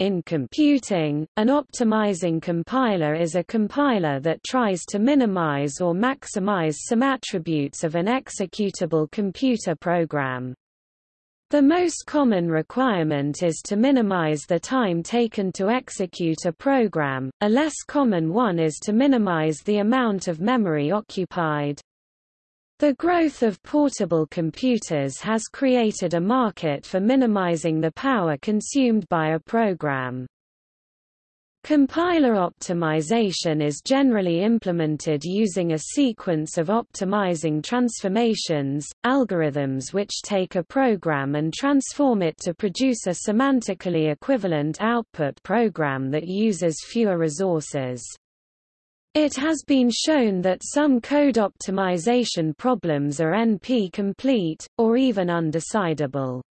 In computing, an optimizing compiler is a compiler that tries to minimize or maximize some attributes of an executable computer program. The most common requirement is to minimize the time taken to execute a program, a less common one is to minimize the amount of memory occupied. The growth of portable computers has created a market for minimizing the power consumed by a program. Compiler optimization is generally implemented using a sequence of optimizing transformations, algorithms which take a program and transform it to produce a semantically equivalent output program that uses fewer resources. It has been shown that some code optimization problems are NP-complete, or even undecidable.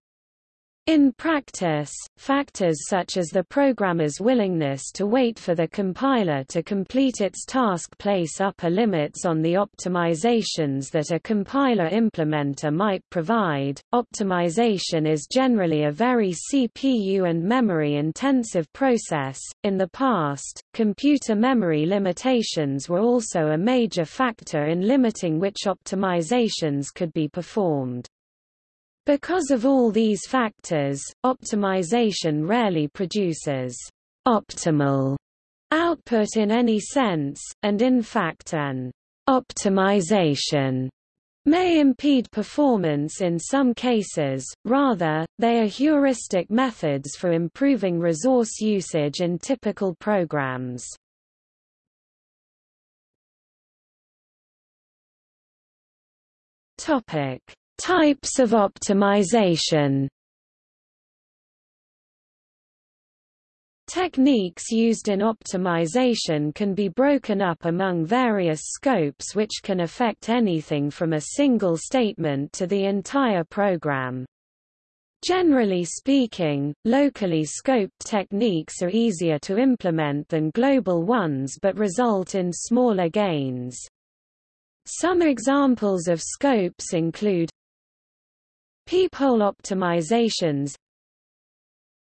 In practice, factors such as the programmer's willingness to wait for the compiler to complete its task place upper limits on the optimizations that a compiler implementer might provide. Optimization is generally a very CPU and memory intensive process. In the past, computer memory limitations were also a major factor in limiting which optimizations could be performed. Because of all these factors, optimization rarely produces optimal output in any sense, and in fact an optimization may impede performance in some cases, rather, they are heuristic methods for improving resource usage in typical programs. Types of optimization Techniques used in optimization can be broken up among various scopes which can affect anything from a single statement to the entire program. Generally speaking, locally scoped techniques are easier to implement than global ones but result in smaller gains. Some examples of scopes include Peephole optimizations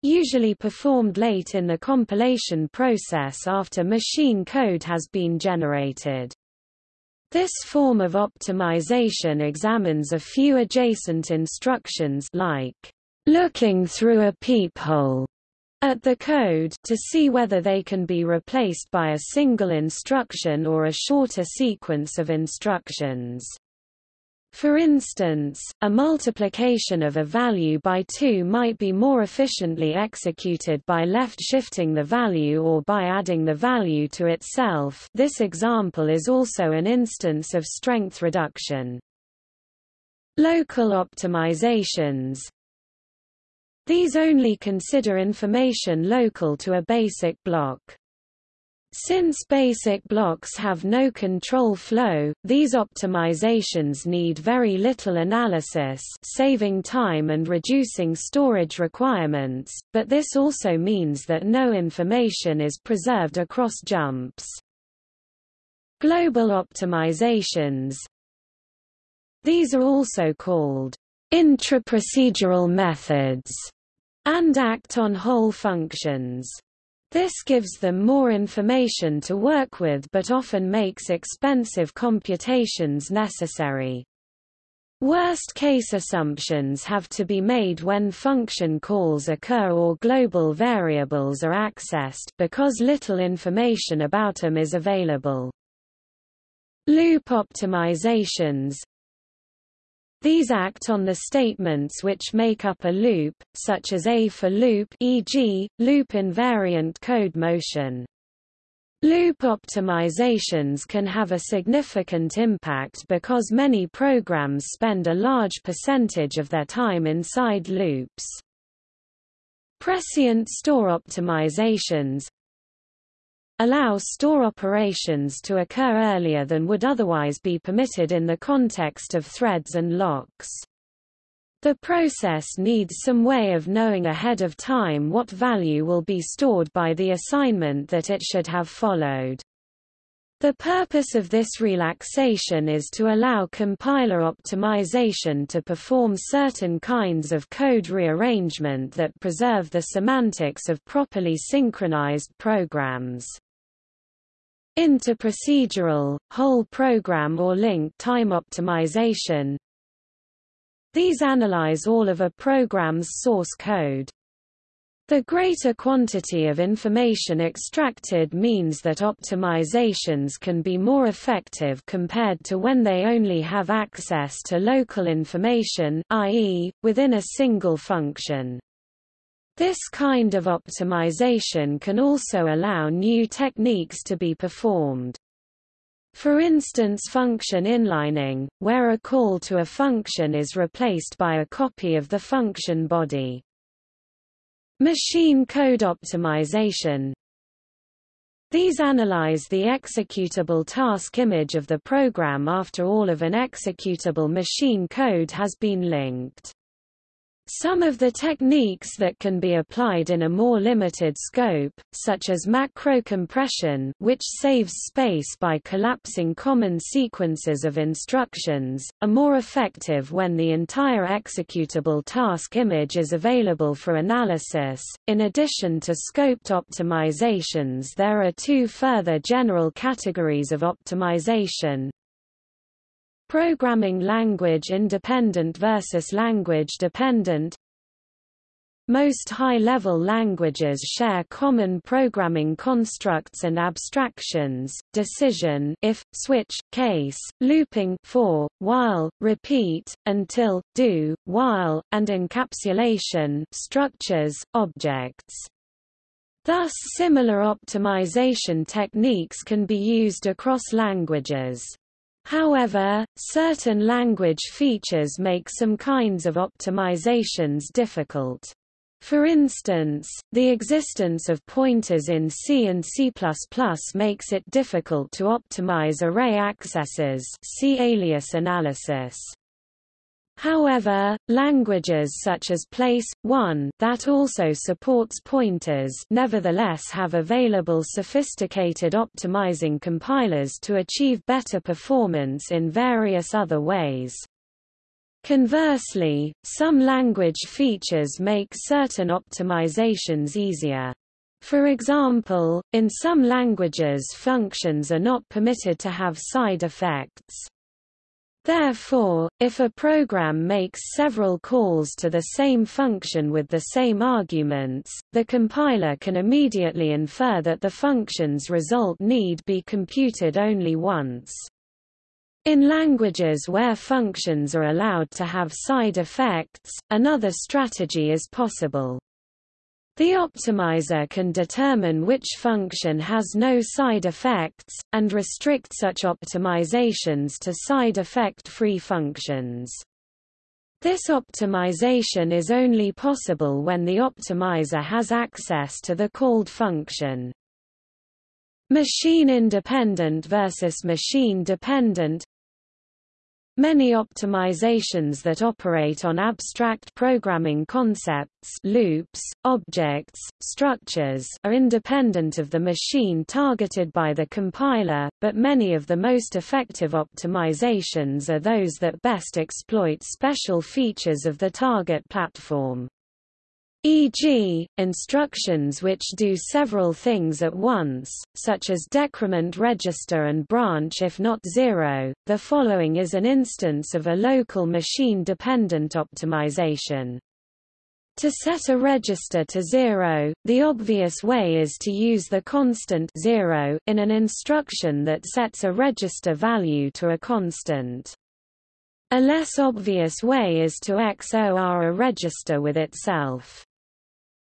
usually performed late in the compilation process after machine code has been generated. This form of optimization examines a few adjacent instructions like looking through a peephole at the code to see whether they can be replaced by a single instruction or a shorter sequence of instructions. For instance, a multiplication of a value by 2 might be more efficiently executed by left-shifting the value or by adding the value to itself this example is also an instance of strength reduction. Local optimizations These only consider information local to a basic block. Since basic blocks have no control flow, these optimizations need very little analysis saving time and reducing storage requirements, but this also means that no information is preserved across jumps. Global optimizations These are also called intraprocedural methods and act on whole functions. This gives them more information to work with but often makes expensive computations necessary. Worst-case assumptions have to be made when function calls occur or global variables are accessed because little information about them is available. Loop optimizations these act on the statements which make up a loop, such as A for loop e.g., loop invariant code motion. Loop optimizations can have a significant impact because many programs spend a large percentage of their time inside loops. Prescient store optimizations allow store operations to occur earlier than would otherwise be permitted in the context of threads and locks. The process needs some way of knowing ahead of time what value will be stored by the assignment that it should have followed. The purpose of this relaxation is to allow compiler optimization to perform certain kinds of code rearrangement that preserve the semantics of properly synchronized programs. Interprocedural, whole program or link time optimization These analyze all of a program's source code. The greater quantity of information extracted means that optimizations can be more effective compared to when they only have access to local information i.e., within a single function. This kind of optimization can also allow new techniques to be performed. For instance function inlining, where a call to a function is replaced by a copy of the function body. Machine code optimization These analyze the executable task image of the program after all of an executable machine code has been linked. Some of the techniques that can be applied in a more limited scope, such as macro-compression which saves space by collapsing common sequences of instructions, are more effective when the entire executable task image is available for analysis. In addition to scoped optimizations there are two further general categories of optimization, Programming language independent versus language dependent Most high-level languages share common programming constructs and abstractions, decision if, switch, case, looping for, while, repeat, until, do, while, and encapsulation structures, objects. Thus similar optimization techniques can be used across languages. However, certain language features make some kinds of optimizations difficult. For instance, the existence of pointers in C and C++ makes it difficult to optimize array accesses see alias analysis. However, languages such as PL/I that also supports pointers nevertheless have available sophisticated optimizing compilers to achieve better performance in various other ways. Conversely, some language features make certain optimizations easier. For example, in some languages functions are not permitted to have side effects. Therefore, if a program makes several calls to the same function with the same arguments, the compiler can immediately infer that the function's result need be computed only once. In languages where functions are allowed to have side effects, another strategy is possible. The optimizer can determine which function has no side effects, and restrict such optimizations to side effect-free functions. This optimization is only possible when the optimizer has access to the called function. Machine-independent versus machine-dependent Many optimizations that operate on abstract programming concepts loops, objects, structures are independent of the machine targeted by the compiler, but many of the most effective optimizations are those that best exploit special features of the target platform e.g., instructions which do several things at once, such as decrement register and branch if not zero. The following is an instance of a local machine-dependent optimization. To set a register to zero, the obvious way is to use the constant zero in an instruction that sets a register value to a constant. A less obvious way is to XOR a register with itself.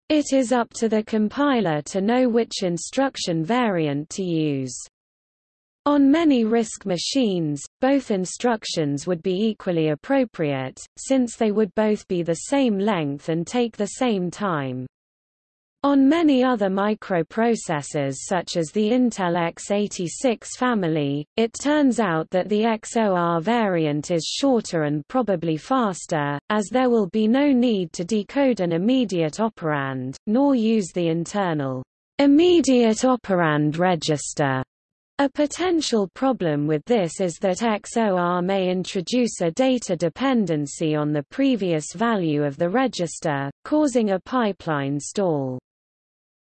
It is up to the compiler to know which instruction variant to use. On many RISC machines, both instructions would be equally appropriate, since they would both be the same length and take the same time. On many other microprocessors such as the Intel x86 family, it turns out that the XOR variant is shorter and probably faster, as there will be no need to decode an immediate operand, nor use the internal immediate operand register A potential problem with this is that XOR may introduce a data dependency on the previous value of the register, causing a pipeline stall.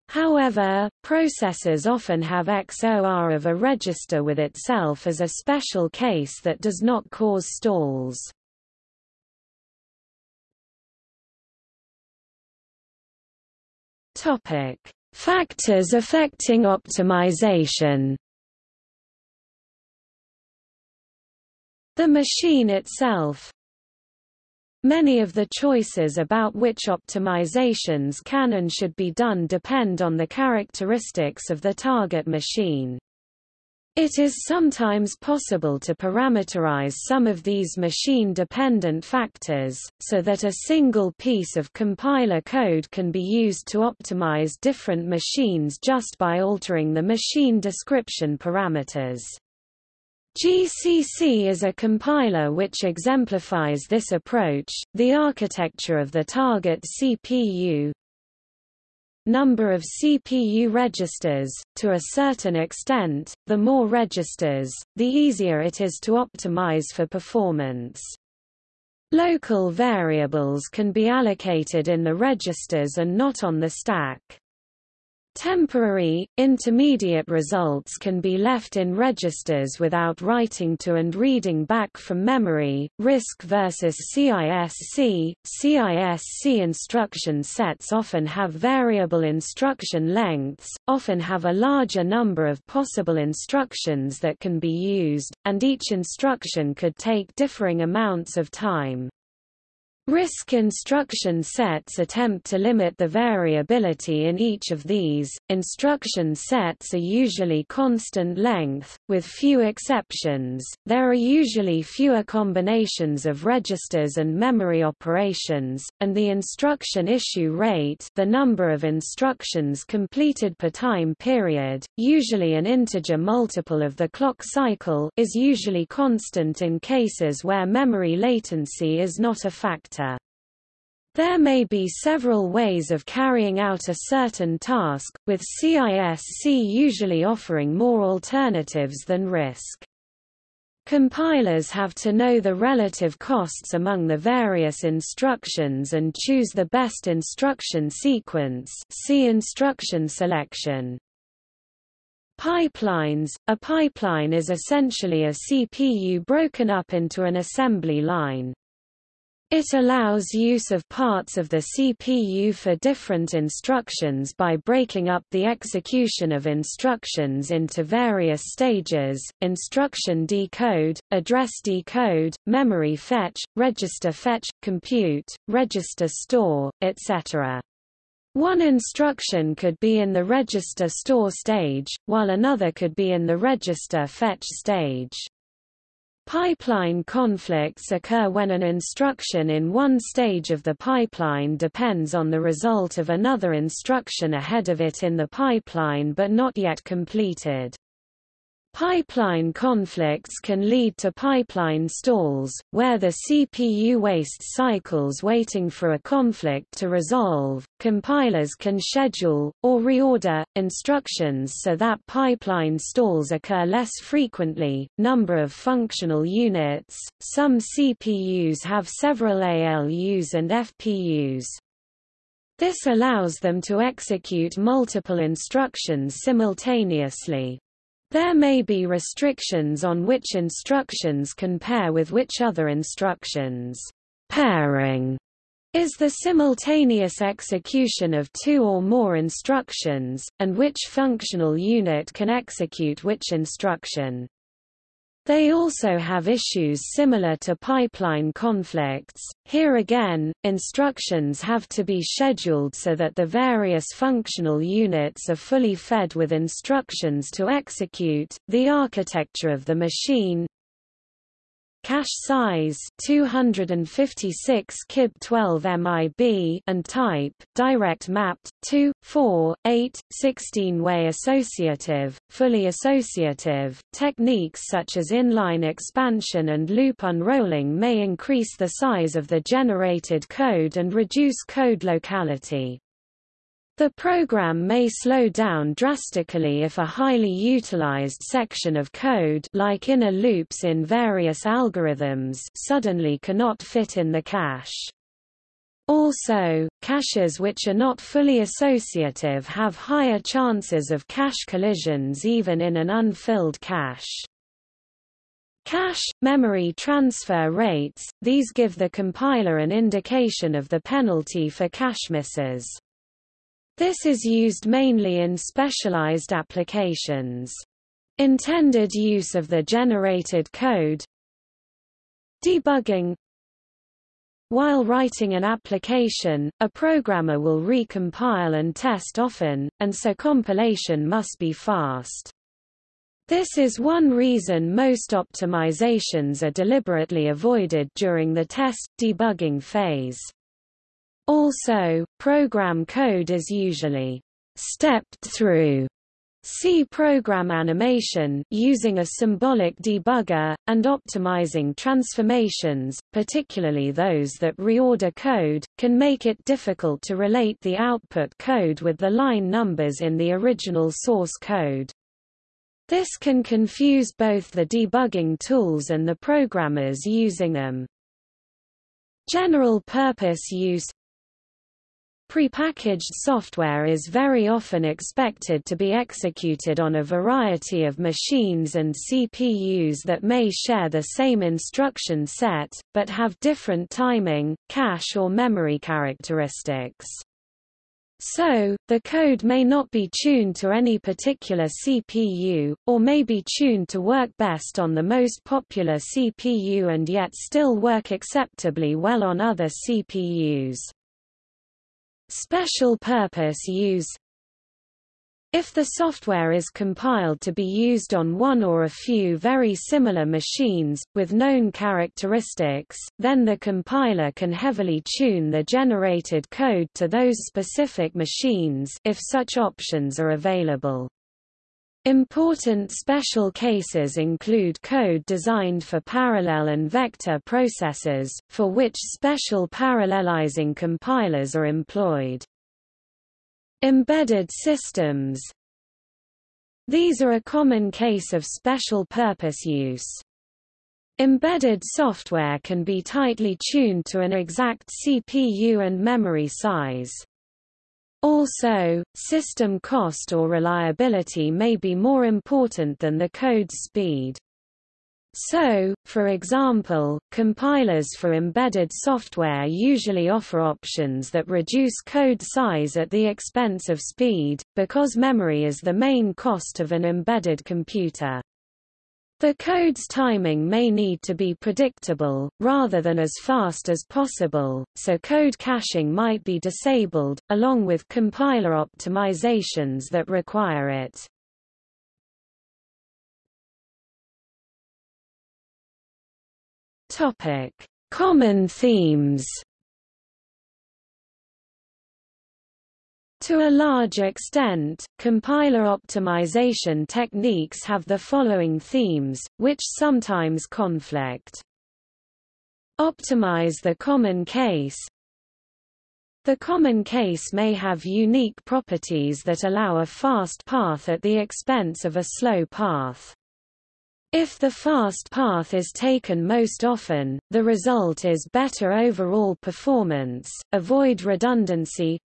However, processors often have XOR of a register with itself as a special case that does not cause stalls. Topic: Factors affecting optimization The machine itself Many of the choices about which optimizations can and should be done depend on the characteristics of the target machine. It is sometimes possible to parameterize some of these machine-dependent factors, so that a single piece of compiler code can be used to optimize different machines just by altering the machine description parameters. GCC is a compiler which exemplifies this approach. The architecture of the target CPU number of CPU registers, to a certain extent, the more registers, the easier it is to optimize for performance. Local variables can be allocated in the registers and not on the stack. Temporary, intermediate results can be left in registers without writing to and reading back from memory. RISC versus CISC CISC instruction sets often have variable instruction lengths, often have a larger number of possible instructions that can be used, and each instruction could take differing amounts of time. RISC instruction sets attempt to limit the variability in each of these. Instruction sets are usually constant length, with few exceptions. There are usually fewer combinations of registers and memory operations, and the instruction issue rate, the number of instructions completed per time period, usually an integer multiple of the clock cycle, is usually constant in cases where memory latency is not a factor. There may be several ways of carrying out a certain task, with CISC usually offering more alternatives than RISC. Compilers have to know the relative costs among the various instructions and choose the best instruction sequence see instruction selection. Pipelines – A pipeline is essentially a CPU broken up into an assembly line. It allows use of parts of the CPU for different instructions by breaking up the execution of instructions into various stages, instruction decode, address decode, memory fetch, register fetch, compute, register store, etc. One instruction could be in the register store stage, while another could be in the register fetch stage. Pipeline conflicts occur when an instruction in one stage of the pipeline depends on the result of another instruction ahead of it in the pipeline but not yet completed. Pipeline conflicts can lead to pipeline stalls, where the CPU wastes cycles waiting for a conflict to resolve. Compilers can schedule, or reorder, instructions so that pipeline stalls occur less frequently. Number of functional units Some CPUs have several ALUs and FPUs. This allows them to execute multiple instructions simultaneously. There may be restrictions on which instructions can pair with which other instructions. Pairing is the simultaneous execution of two or more instructions, and which functional unit can execute which instruction. They also have issues similar to pipeline conflicts. Here again, instructions have to be scheduled so that the various functional units are fully fed with instructions to execute. The architecture of the machine, Cache size 256 kib 12 MIB and type direct mapped 2 4 8 16 way associative fully associative. Techniques such as inline expansion and loop unrolling may increase the size of the generated code and reduce code locality The program may slow down drastically if a highly utilized section of code like inner loops in various algorithms suddenly cannot fit in the cache. Also, caches which are not fully associative have higher chances of cache collisions even in an unfilled cache. Cache, memory transfer rates, these give the compiler an indication of the penalty for cache misses. This is used mainly in specialized applications. Intended use of the generated code Debugging While writing an application, a programmer will recompile and test often, and so compilation must be fast. This is one reason most optimizations are deliberately avoided during the test debugging phase. Also, program code is usually stepped through see program animation using a symbolic debugger, and optimizing transformations, particularly those that reorder code, can make it difficult to relate the output code with the line numbers in the original source code. This can confuse both the debugging tools and the programmers using them. General purpose use Prepackaged software is very often expected to be executed on a variety of machines and CPUs that may share the same instruction set, but have different timing, cache or memory characteristics. So, the code may not be tuned to any particular CPU, or may be tuned to work best on the most popular CPU and yet still work acceptably well on other CPUs. Special purpose use if the software is compiled to be used on one or a few very similar machines, with known characteristics, then the compiler can heavily tune the generated code to those specific machines if such options are available. Important special cases include code designed for parallel and vector processors, for which special parallelizing compilers are employed. Embedded systems These are a common case of special purpose use. Embedded software can be tightly tuned to an exact CPU and memory size. Also, system cost or reliability may be more important than the code's speed. So, for example, compilers for embedded software usually offer options that reduce code size at the expense of speed, because memory is the main cost of an embedded computer. The code's timing may need to be predictable, rather than as fast as possible, so code caching might be disabled, along with compiler optimizations that require it. Topic. Common themes To a large extent, compiler optimization techniques have the following themes, which sometimes conflict. Optimize the common case The common case may have unique properties that allow a fast path at the expense of a slow path. If the fast path is taken most often, the result is better overall performance, avoid redundancy,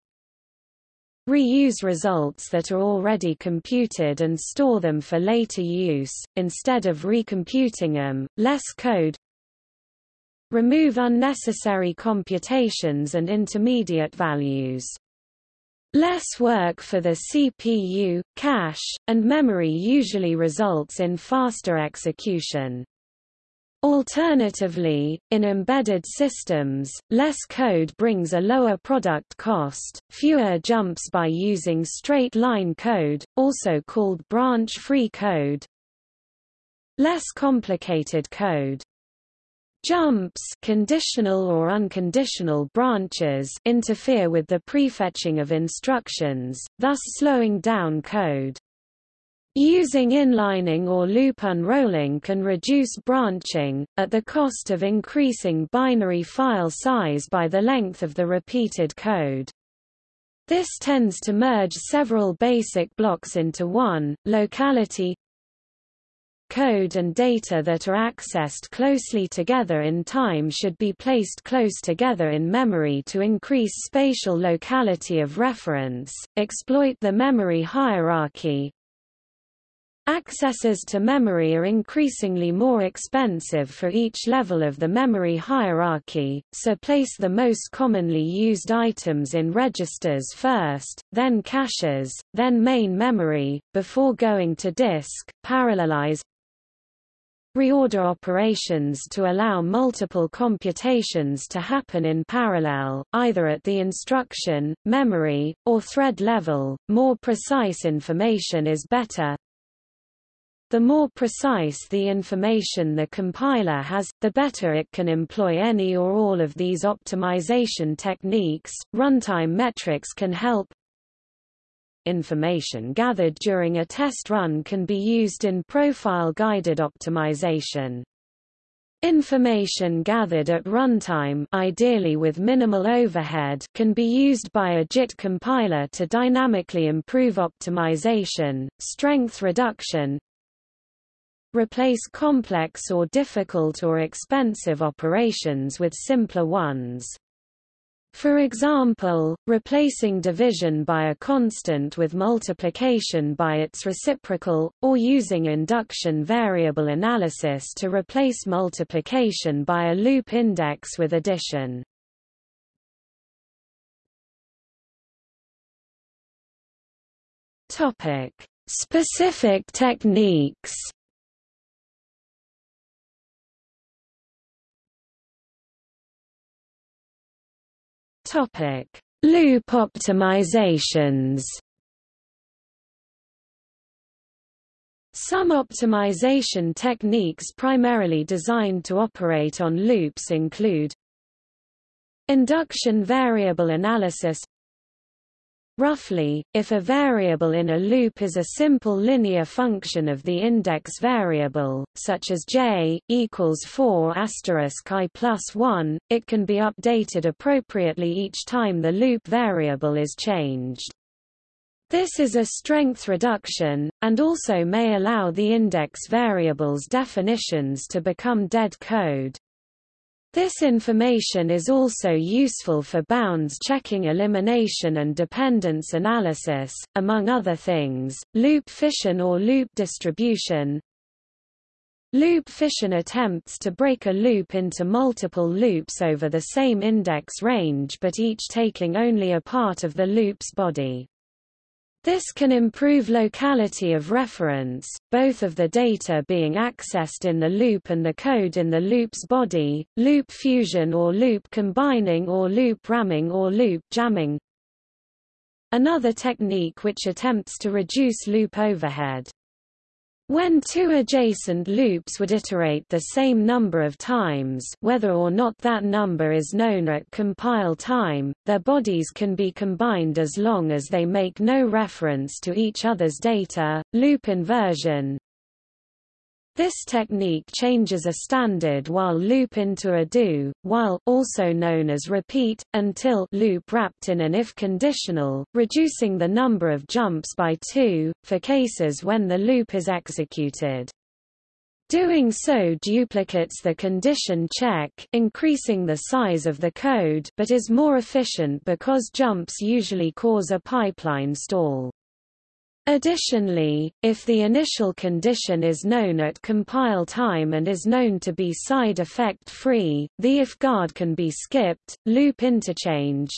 Reuse results that are already computed and store them for later use, instead of recomputing them, less code Remove unnecessary computations and intermediate values. Less work for the CPU, cache, and memory usually results in faster execution. Alternatively, in embedded systems, less code brings a lower product cost, fewer jumps by using straight-line code, also called branch-free code. Less complicated code. Jumps conditional or unconditional branches interfere with the prefetching of instructions, thus slowing down code. Using inlining or loop unrolling can reduce branching, at the cost of increasing binary file size by the length of the repeated code. This tends to merge several basic blocks into one, locality code and data that are accessed closely together in time should be placed close together in memory to increase spatial locality of reference, exploit the memory hierarchy, Accesses to memory are increasingly more expensive for each level of the memory hierarchy, so place the most commonly used items in registers first, then caches, then main memory, before going to disk, parallelize, reorder operations to allow multiple computations to happen in parallel, either at the instruction, memory, or thread level. More precise information is better, the more precise the information the compiler has, the better it can employ any or all of these optimization techniques. Runtime metrics can help. Information gathered during a test run can be used in profile-guided optimization. Information gathered at runtime ideally with minimal overhead can be used by a JIT compiler to dynamically improve optimization, strength reduction, replace complex or difficult or expensive operations with simpler ones. For example, replacing division by a constant with multiplication by its reciprocal, or using induction variable analysis to replace multiplication by a loop index with addition. Topic: Specific techniques. Topic: Loop optimizations. Some optimization techniques primarily designed to operate on loops include Induction variable analysis Roughly, if a variable in a loop is a simple linear function of the index variable, such as j equals 4 asterisk i plus 1, it can be updated appropriately each time the loop variable is changed. This is a strength reduction, and also may allow the index variable's definitions to become dead code. This information is also useful for bounds checking elimination and dependence analysis, among other things, loop fission or loop distribution. Loop fission attempts to break a loop into multiple loops over the same index range but each taking only a part of the loop's body. This can improve locality of reference, both of the data being accessed in the loop and the code in the loop's body, loop fusion or loop combining or loop ramming or loop jamming. Another technique which attempts to reduce loop overhead. When two adjacent loops would iterate the same number of times whether or not that number is known at compile time, their bodies can be combined as long as they make no reference to each other's data. Loop inversion this technique changes a standard while loop into a do, while, also known as repeat, until loop wrapped in an if conditional, reducing the number of jumps by two, for cases when the loop is executed. Doing so duplicates the condition check, increasing the size of the code but is more efficient because jumps usually cause a pipeline stall. Additionally, if the initial condition is known at compile time and is known to be side effect free, the if guard can be skipped. Loop interchange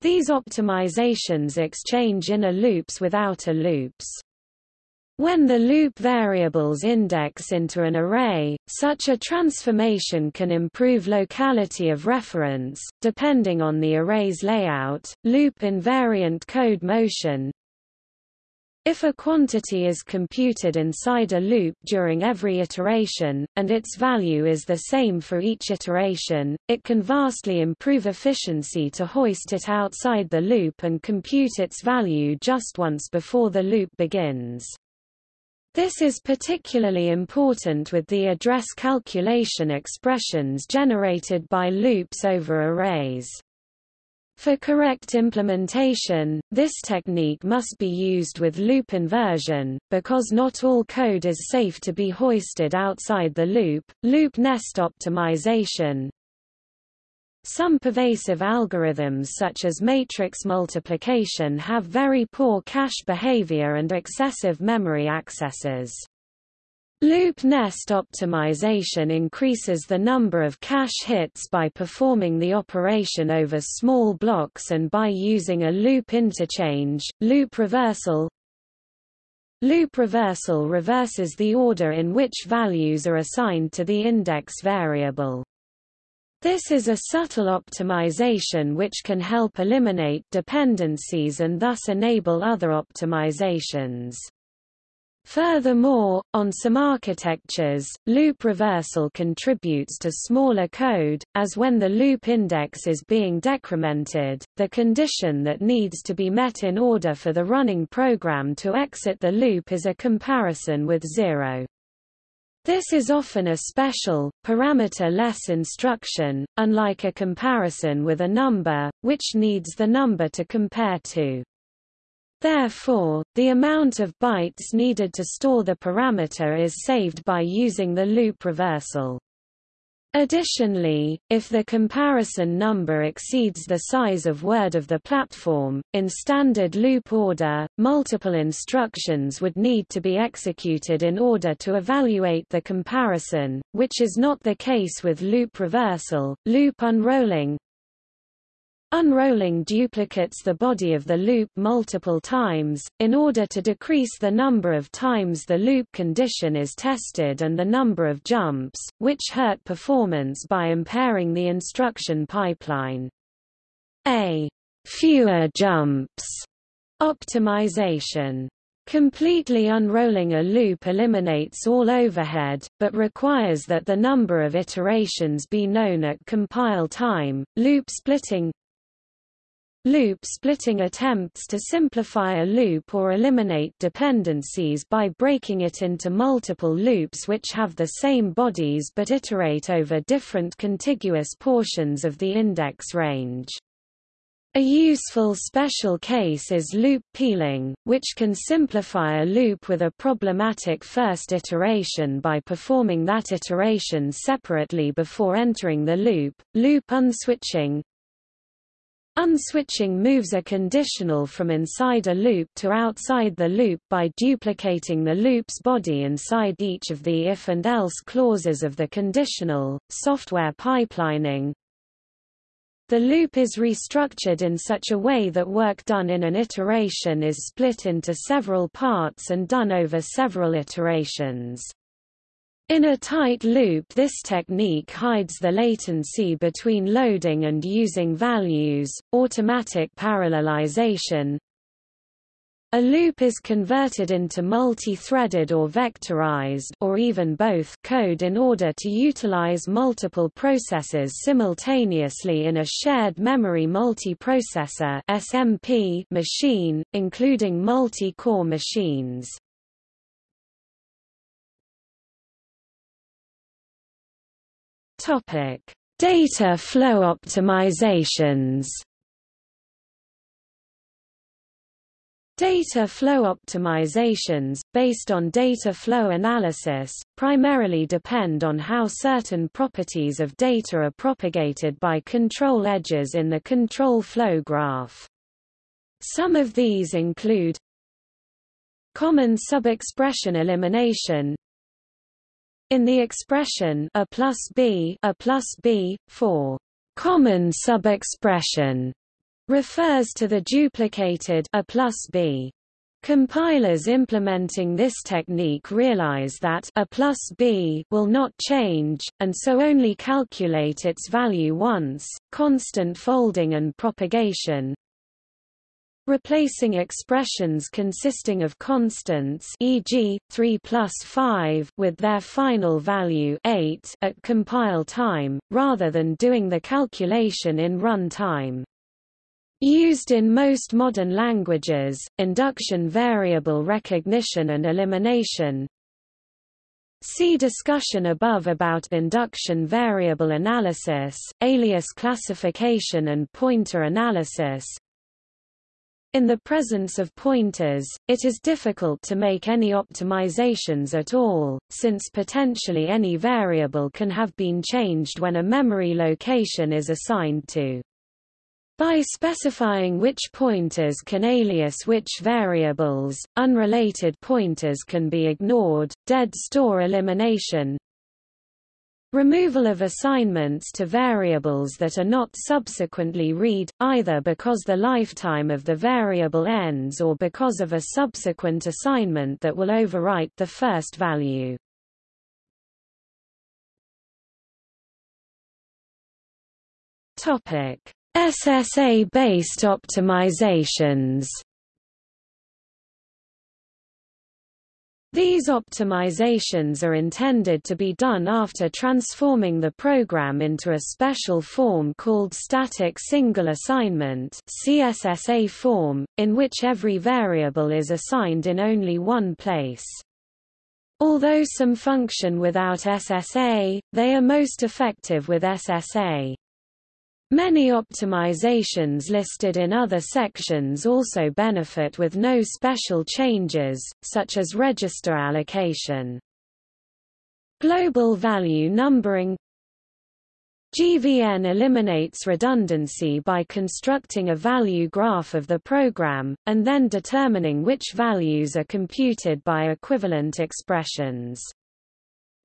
These optimizations exchange inner loops with outer loops. When the loop variables index into an array, such a transformation can improve locality of reference, depending on the array's layout. Loop invariant code motion if a quantity is computed inside a loop during every iteration, and its value is the same for each iteration, it can vastly improve efficiency to hoist it outside the loop and compute its value just once before the loop begins. This is particularly important with the address calculation expressions generated by loops over arrays. For correct implementation, this technique must be used with loop inversion, because not all code is safe to be hoisted outside the loop. Loop nest optimization Some pervasive algorithms such as matrix multiplication have very poor cache behavior and excessive memory accesses. Loop nest optimization increases the number of cache hits by performing the operation over small blocks and by using a loop interchange, loop reversal. Loop reversal reverses the order in which values are assigned to the index variable. This is a subtle optimization which can help eliminate dependencies and thus enable other optimizations. Furthermore, on some architectures, loop reversal contributes to smaller code, as when the loop index is being decremented, the condition that needs to be met in order for the running program to exit the loop is a comparison with zero. This is often a special, parameter-less instruction, unlike a comparison with a number, which needs the number to compare to. Therefore, the amount of bytes needed to store the parameter is saved by using the loop reversal. Additionally, if the comparison number exceeds the size of word of the platform, in standard loop order, multiple instructions would need to be executed in order to evaluate the comparison, which is not the case with loop reversal. Loop unrolling Unrolling duplicates the body of the loop multiple times, in order to decrease the number of times the loop condition is tested and the number of jumps, which hurt performance by impairing the instruction pipeline. A fewer jumps optimization Completely unrolling a loop eliminates all overhead, but requires that the number of iterations be known at compile time. Loop splitting Loop splitting attempts to simplify a loop or eliminate dependencies by breaking it into multiple loops which have the same bodies but iterate over different contiguous portions of the index range. A useful special case is loop peeling, which can simplify a loop with a problematic first iteration by performing that iteration separately before entering the loop. Loop unswitching Unswitching moves a conditional from inside a loop to outside the loop by duplicating the loop's body inside each of the if and else clauses of the conditional. Software pipelining The loop is restructured in such a way that work done in an iteration is split into several parts and done over several iterations. In a tight loop this technique hides the latency between loading and using values, automatic parallelization. A loop is converted into multi-threaded or vectorized or even both code in order to utilize multiple processes simultaneously in a shared memory multiprocessor SMP machine, including multi-core machines. Topic: Data flow optimizations. Data flow optimizations, based on data flow analysis, primarily depend on how certain properties of data are propagated by control edges in the control flow graph. Some of these include common subexpression elimination, in the expression a plus b a plus b for common subexpression refers to the duplicated a plus b. Compilers implementing this technique realize that a plus b will not change, and so only calculate its value once. Constant folding and propagation replacing expressions consisting of constants e.g., 3 plus 5 with their final value 8 at compile time, rather than doing the calculation in run time. Used in most modern languages, induction variable recognition and elimination See discussion above about induction variable analysis, alias classification and pointer analysis. In the presence of pointers, it is difficult to make any optimizations at all, since potentially any variable can have been changed when a memory location is assigned to. By specifying which pointers can alias which variables, unrelated pointers can be ignored. Dead store elimination Removal of assignments to variables that are not subsequently read, either because the lifetime of the variable ends or because of a subsequent assignment that will overwrite the first value. Topic SSA-based optimizations These optimizations are intended to be done after transforming the program into a special form called static single assignment CSSA form, in which every variable is assigned in only one place. Although some function without SSA, they are most effective with SSA. Many optimizations listed in other sections also benefit with no special changes, such as register allocation. Global value numbering GVN eliminates redundancy by constructing a value graph of the program, and then determining which values are computed by equivalent expressions.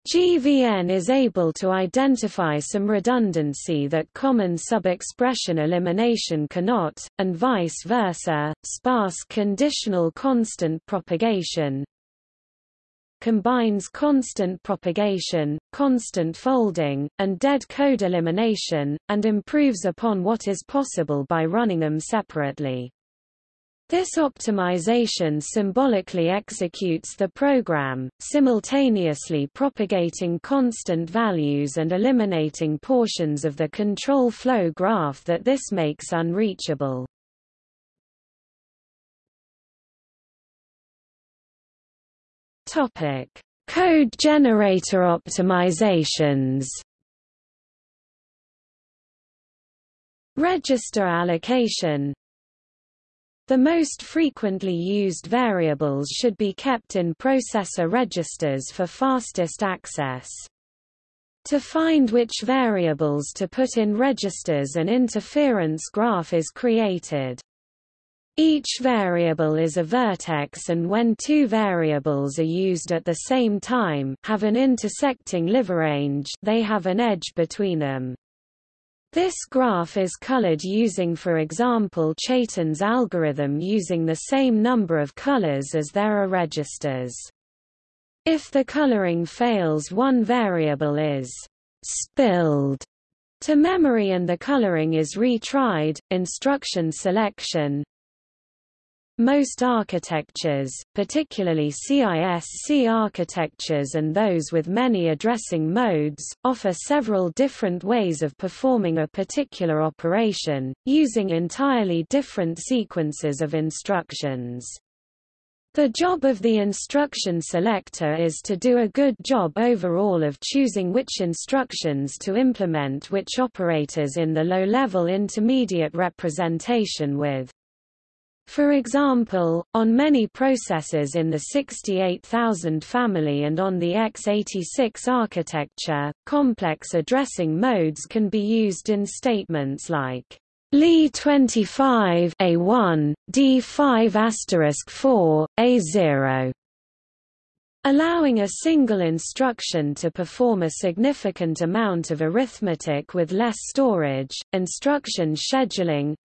GVN is able to identify some redundancy that common sub-expression elimination cannot, and vice versa. Sparse conditional constant propagation combines constant propagation, constant folding, and dead code elimination, and improves upon what is possible by running them separately. This optimization symbolically executes the program, simultaneously propagating constant values and eliminating portions of the control flow graph that this makes unreachable. Topic: Code generator optimizations. Register allocation the most frequently used variables should be kept in processor registers for fastest access. To find which variables to put in registers an interference graph is created. Each variable is a vertex and when two variables are used at the same time have an intersecting live range they have an edge between them. This graph is colored using for example Chaitin's algorithm using the same number of colors as there are registers. If the coloring fails one variable is spilled to memory and the coloring is retried, instruction selection, most architectures, particularly CISC architectures and those with many addressing modes, offer several different ways of performing a particular operation, using entirely different sequences of instructions. The job of the instruction selector is to do a good job overall of choosing which instructions to implement which operators in the low-level intermediate representation with for example, on many processors in the 68000 family and on the x86 architecture, complex addressing modes can be used in statements like Li25 A1, D5 4, A0 allowing a single instruction to perform a significant amount of arithmetic with less storage, instruction scheduling,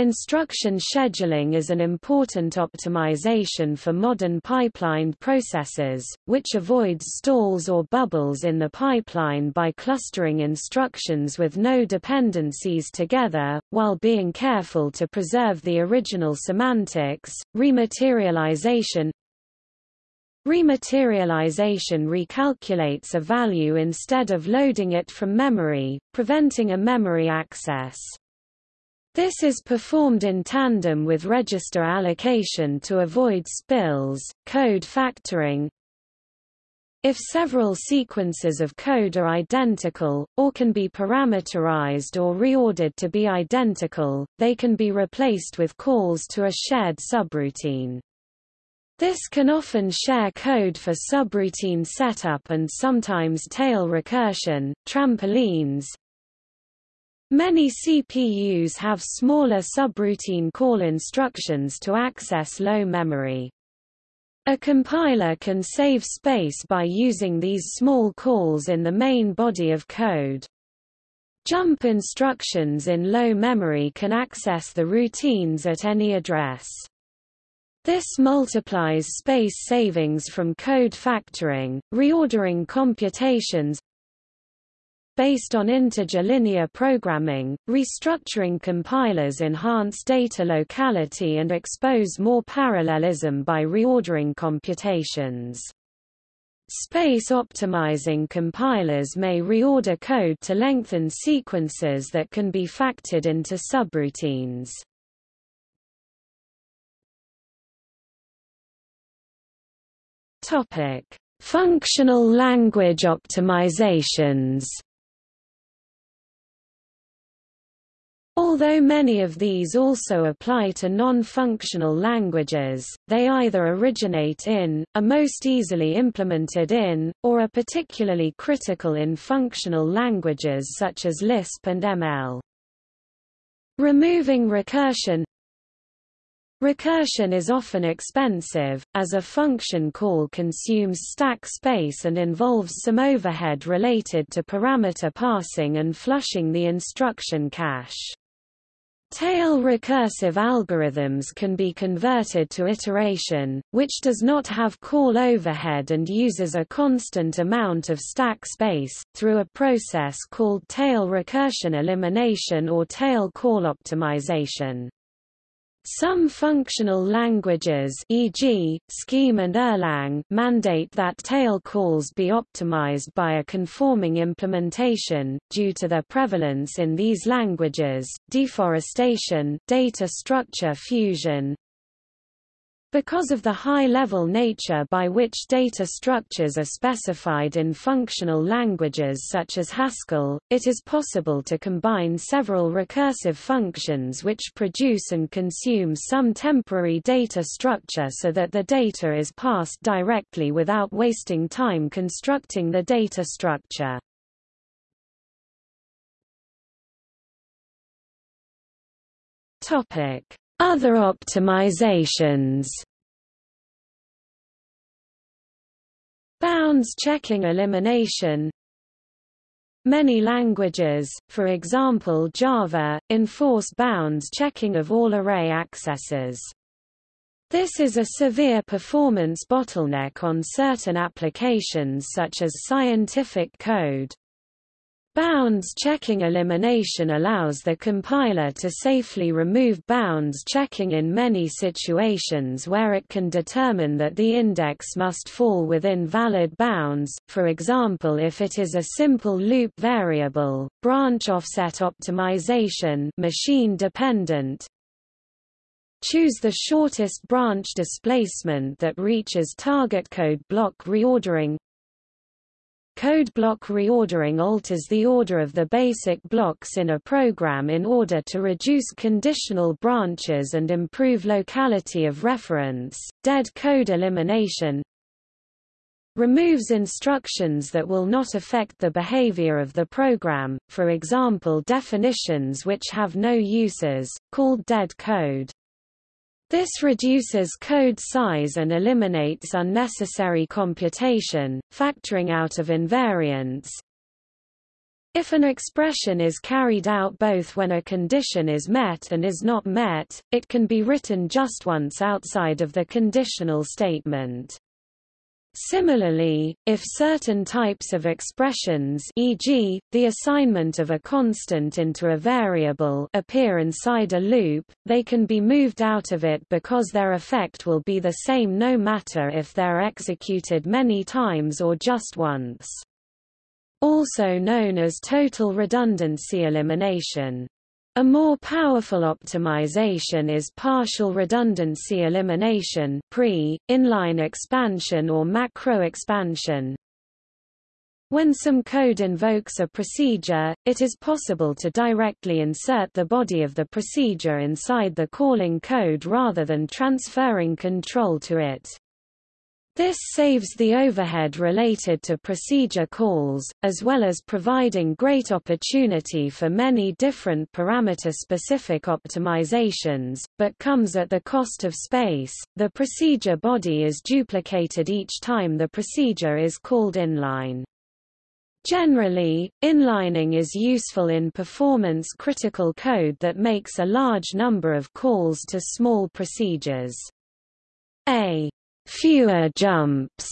Instruction scheduling is an important optimization for modern pipelined processes, which avoids stalls or bubbles in the pipeline by clustering instructions with no dependencies together, while being careful to preserve the original semantics. Rematerialization Rematerialization recalculates a value instead of loading it from memory, preventing a memory access. This is performed in tandem with register allocation to avoid spills, code factoring, If several sequences of code are identical, or can be parameterized or reordered to be identical, they can be replaced with calls to a shared subroutine. This can often share code for subroutine setup and sometimes tail recursion, trampolines. Many CPUs have smaller subroutine call instructions to access low memory. A compiler can save space by using these small calls in the main body of code. Jump instructions in low memory can access the routines at any address. This multiplies space savings from code factoring, reordering computations, Based on integer linear programming, restructuring compilers enhance data locality and expose more parallelism by reordering computations. Space optimizing compilers may reorder code to lengthen sequences that can be factored into subroutines. Topic: Functional language optimizations. Although many of these also apply to non-functional languages, they either originate in, are most easily implemented in, or are particularly critical in functional languages such as Lisp and ML. Removing recursion Recursion is often expensive, as a function call consumes stack space and involves some overhead related to parameter passing and flushing the instruction cache. Tail recursive algorithms can be converted to iteration, which does not have call overhead and uses a constant amount of stack space, through a process called tail recursion elimination or tail call optimization. Some functional languages e.g., Scheme and Erlang mandate that tail calls be optimized by a conforming implementation, due to their prevalence in these languages, deforestation, data structure fusion, because of the high-level nature by which data structures are specified in functional languages such as Haskell, it is possible to combine several recursive functions which produce and consume some temporary data structure so that the data is passed directly without wasting time constructing the data structure. Topic other optimizations Bounds checking elimination Many languages, for example Java, enforce bounds checking of all array accesses. This is a severe performance bottleneck on certain applications such as scientific code. Bounds checking elimination allows the compiler to safely remove bounds checking in many situations where it can determine that the index must fall within valid bounds, for example if it is a simple loop variable, branch offset optimization machine dependent, Choose the shortest branch displacement that reaches target code block reordering Code block reordering alters the order of the basic blocks in a program in order to reduce conditional branches and improve locality of reference. Dead code elimination removes instructions that will not affect the behavior of the program, for example definitions which have no uses, called dead code. This reduces code size and eliminates unnecessary computation, factoring out of invariants. If an expression is carried out both when a condition is met and is not met, it can be written just once outside of the conditional statement. Similarly, if certain types of expressions e.g., the assignment of a constant into a variable appear inside a loop, they can be moved out of it because their effect will be the same no matter if they're executed many times or just once. Also known as total redundancy elimination. A more powerful optimization is partial redundancy elimination pre, inline expansion or macro expansion. When some code invokes a procedure, it is possible to directly insert the body of the procedure inside the calling code rather than transferring control to it. This saves the overhead related to procedure calls, as well as providing great opportunity for many different parameter-specific optimizations, but comes at the cost of space. The procedure body is duplicated each time the procedure is called inline. Generally, inlining is useful in performance-critical code that makes a large number of calls to small procedures. A fewer jumps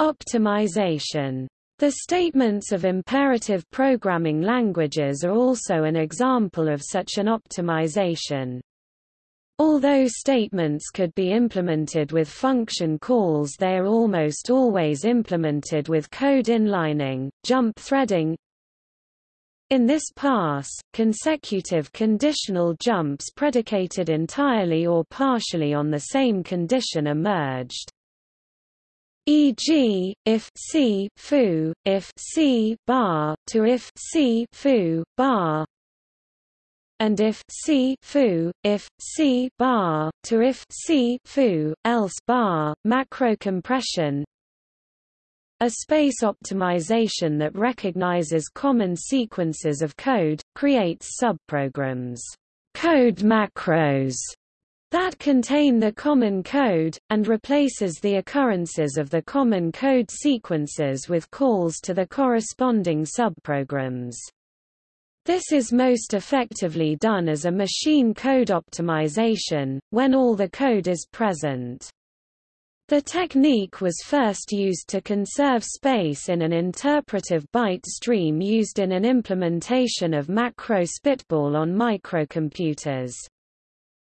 optimization. The statements of imperative programming languages are also an example of such an optimization. Although statements could be implemented with function calls they are almost always implemented with code inlining, jump threading, in this pass, consecutive conditional jumps predicated entirely or partially on the same condition are merged. E.g., if c foo, if c bar to if c foo bar, and if c foo, if c bar to if c foo, else bar, macro compression, a space optimization that recognizes common sequences of code, creates subprograms code macros that contain the common code, and replaces the occurrences of the common code sequences with calls to the corresponding subprograms. This is most effectively done as a machine code optimization, when all the code is present. The technique was first used to conserve space in an interpretive byte stream used in an implementation of macro Spitbol on microcomputers.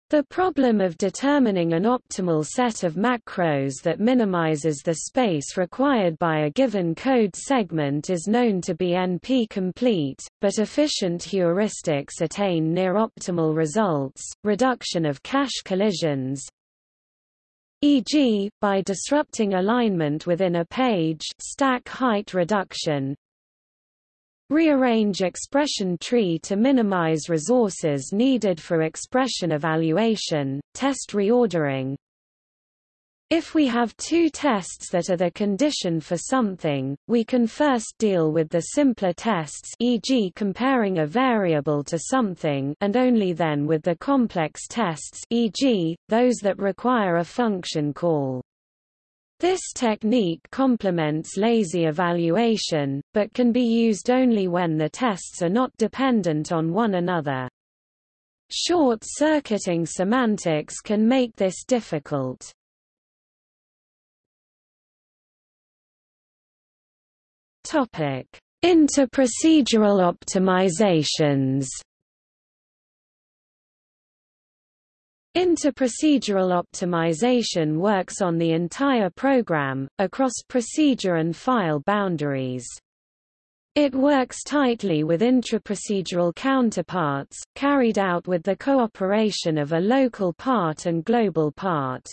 The problem of determining an optimal set of macros that minimizes the space required by a given code segment is known to be NP-complete, but efficient heuristics attain near-optimal results, reduction of cache collisions, e.g., by disrupting alignment within a page stack height reduction, rearrange expression tree to minimize resources needed for expression evaluation, test reordering, if we have two tests that are the condition for something, we can first deal with the simpler tests e.g. comparing a variable to something and only then with the complex tests e.g., those that require a function call. This technique complements lazy evaluation, but can be used only when the tests are not dependent on one another. Short-circuiting semantics can make this difficult. Topic: Interprocedural optimizations. Interprocedural optimization works on the entire program, across procedure and file boundaries. It works tightly with intraprocedural counterparts, carried out with the cooperation of a local part and global part.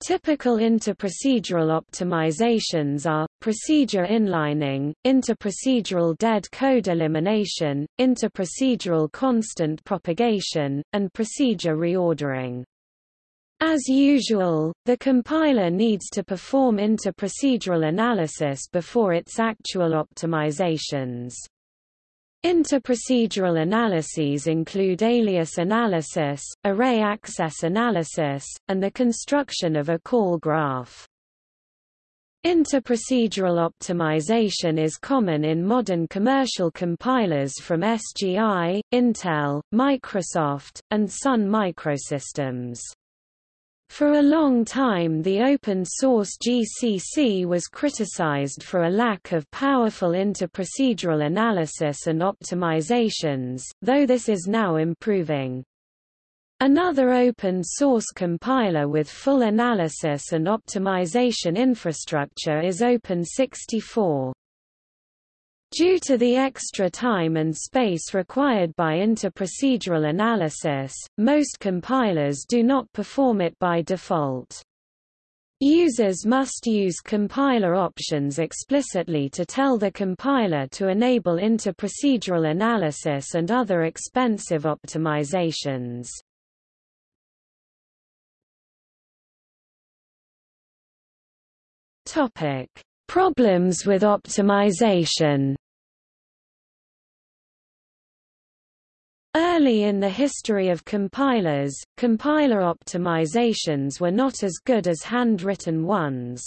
Typical interprocedural optimizations are, procedure inlining, interprocedural dead code elimination, interprocedural constant propagation, and procedure reordering. As usual, the compiler needs to perform interprocedural analysis before its actual optimizations. Interprocedural analyses include alias analysis, array access analysis, and the construction of a call graph. Interprocedural optimization is common in modern commercial compilers from SGI, Intel, Microsoft, and Sun Microsystems. For a long time the open-source GCC was criticized for a lack of powerful interprocedural analysis and optimizations, though this is now improving. Another open-source compiler with full analysis and optimization infrastructure is Open64. Due to the extra time and space required by interprocedural analysis, most compilers do not perform it by default. Users must use compiler options explicitly to tell the compiler to enable interprocedural analysis and other expensive optimizations. Topic: Problems with optimization. Early in the history of compilers, compiler optimizations were not as good as handwritten ones.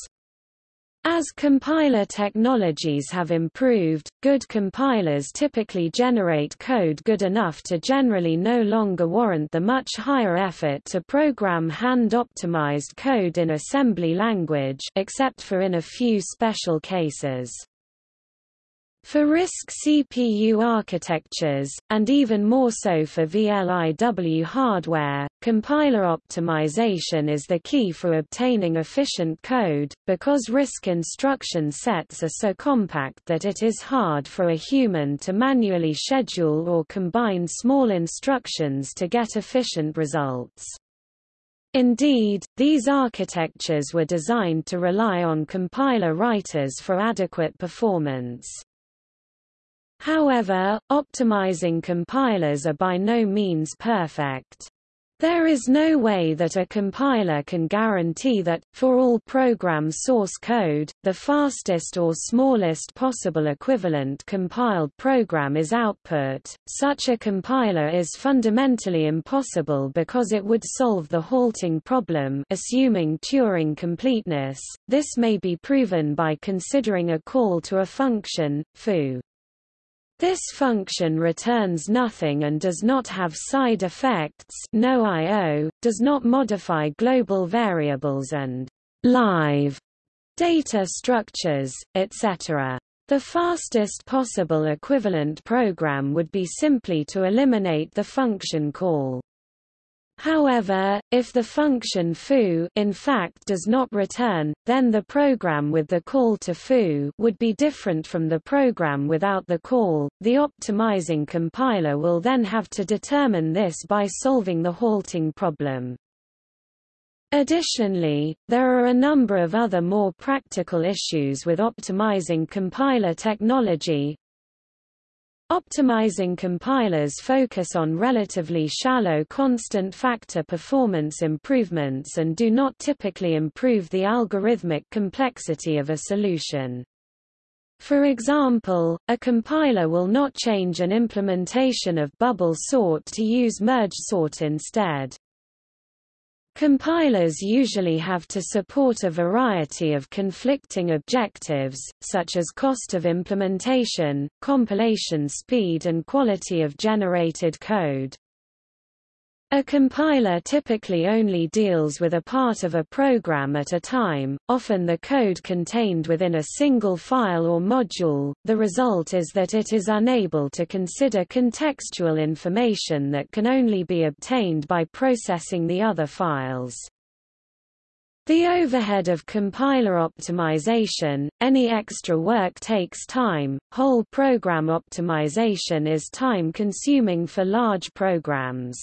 As compiler technologies have improved, good compilers typically generate code good enough to generally no longer warrant the much higher effort to program hand-optimized code in assembly language except for in a few special cases. For RISC CPU architectures, and even more so for VLIW hardware, compiler optimization is the key for obtaining efficient code, because RISC instruction sets are so compact that it is hard for a human to manually schedule or combine small instructions to get efficient results. Indeed, these architectures were designed to rely on compiler writers for adequate performance. However, optimizing compilers are by no means perfect. There is no way that a compiler can guarantee that, for all program source code, the fastest or smallest possible equivalent compiled program is output. Such a compiler is fundamentally impossible because it would solve the halting problem assuming Turing completeness. This may be proven by considering a call to a function, foo. This function returns nothing and does not have side effects no I.O., does not modify global variables and live data structures, etc. The fastest possible equivalent program would be simply to eliminate the function call. However, if the function foo in fact does not return, then the program with the call to foo would be different from the program without the call. The optimizing compiler will then have to determine this by solving the halting problem. Additionally, there are a number of other more practical issues with optimizing compiler technology, Optimizing compilers focus on relatively shallow constant factor performance improvements and do not typically improve the algorithmic complexity of a solution. For example, a compiler will not change an implementation of bubble sort to use merge sort instead. Compilers usually have to support a variety of conflicting objectives, such as cost of implementation, compilation speed and quality of generated code. A compiler typically only deals with a part of a program at a time, often the code contained within a single file or module. The result is that it is unable to consider contextual information that can only be obtained by processing the other files. The overhead of compiler optimization, any extra work takes time, whole program optimization is time-consuming for large programs.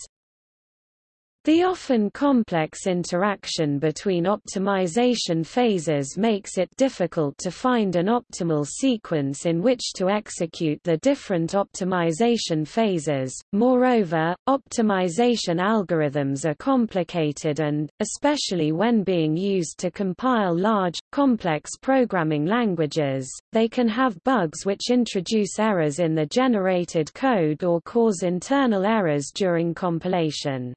The often complex interaction between optimization phases makes it difficult to find an optimal sequence in which to execute the different optimization phases. Moreover, optimization algorithms are complicated and, especially when being used to compile large, complex programming languages, they can have bugs which introduce errors in the generated code or cause internal errors during compilation.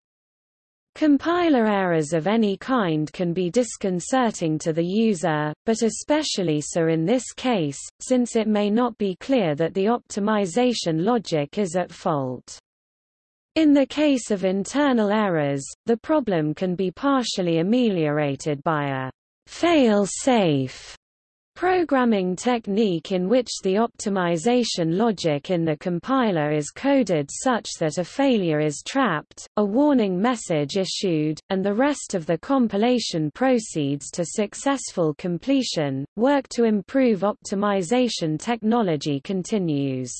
Compiler errors of any kind can be disconcerting to the user, but especially so in this case, since it may not be clear that the optimization logic is at fault. In the case of internal errors, the problem can be partially ameliorated by a fail-safe programming technique in which the optimization logic in the compiler is coded such that a failure is trapped, a warning message issued, and the rest of the compilation proceeds to successful completion. Work to improve optimization technology continues.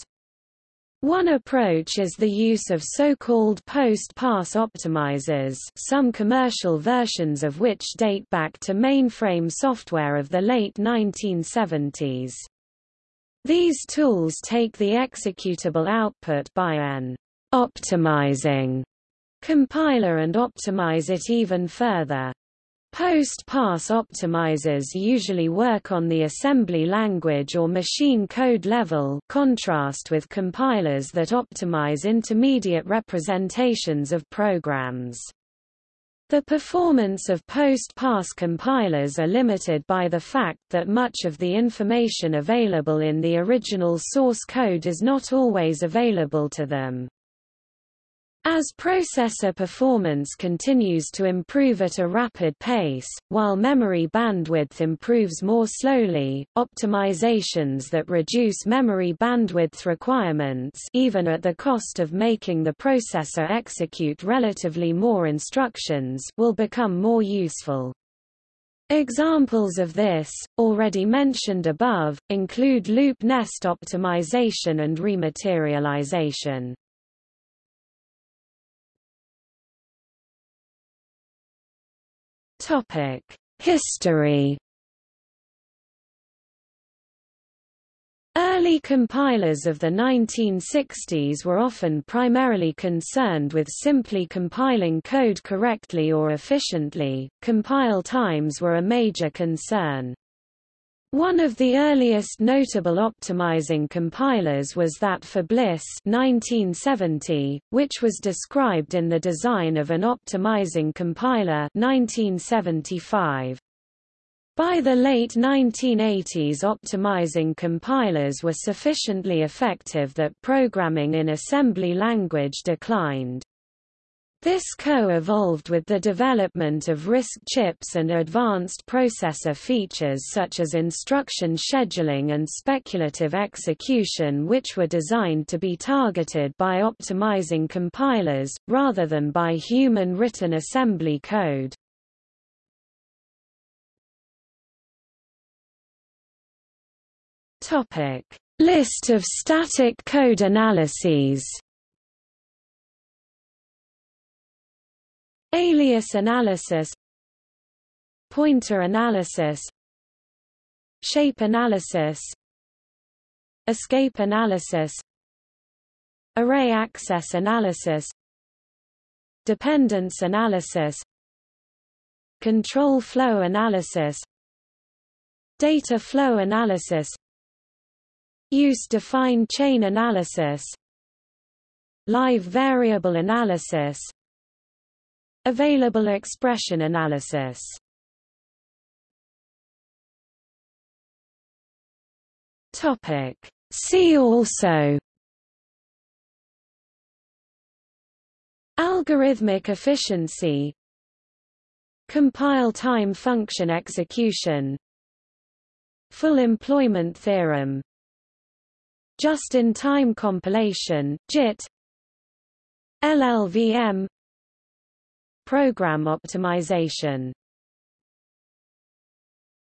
One approach is the use of so-called post-pass optimizers some commercial versions of which date back to mainframe software of the late 1970s. These tools take the executable output by an optimizing compiler and optimize it even further. Post-pass optimizers usually work on the assembly language or machine code level contrast with compilers that optimize intermediate representations of programs. The performance of post-pass compilers are limited by the fact that much of the information available in the original source code is not always available to them. As processor performance continues to improve at a rapid pace, while memory bandwidth improves more slowly, optimizations that reduce memory bandwidth requirements even at the cost of making the processor execute relatively more instructions will become more useful. Examples of this, already mentioned above, include loop nest optimization and rematerialization. Topic: History. Early compilers of the 1960s were often primarily concerned with simply compiling code correctly or efficiently. Compile times were a major concern. One of the earliest notable optimizing compilers was that for Bliss 1970, which was described in the design of an optimizing compiler 1975. By the late 1980s optimizing compilers were sufficiently effective that programming in assembly language declined. This co-evolved with the development of RISC chips and advanced processor features such as instruction scheduling and speculative execution which were designed to be targeted by optimizing compilers, rather than by human-written assembly code. List of static code analyses Alias analysis. Pointer analysis. Shape analysis. Escape analysis. Array access analysis. Dependence analysis. Control flow analysis. Data flow analysis. Use-defined chain analysis. Live variable analysis Available expression analysis. Topic. See also. Algorithmic efficiency. Compile time function execution. Full employment theorem. Just-in-time compilation, JIT LLVM Program optimization